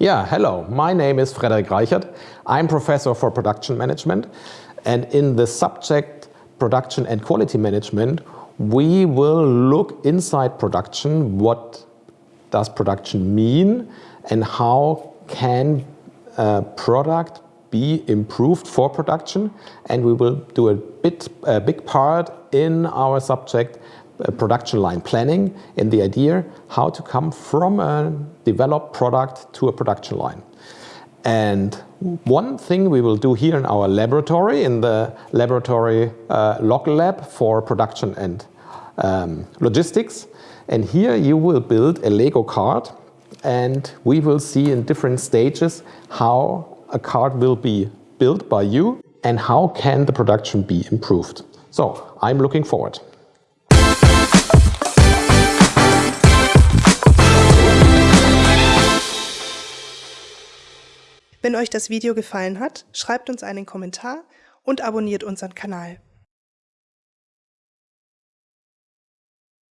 Yeah, hello. My name is Frederik Reichert. I'm professor for production management. And in the subject production and quality management, we will look inside production. What does production mean and how can a product be improved for production? And we will do a bit, a big part in our subject production line planning and the idea how to come from a developed product to a production line. And one thing we will do here in our laboratory, in the laboratory uh, log lab for production and um, logistics. And here you will build a Lego card and we will see in different stages how a card will be built by you and how can the production be improved. So I'm looking forward. Wenn euch das Video gefallen hat, schreibt uns einen Kommentar und abonniert unseren Kanal.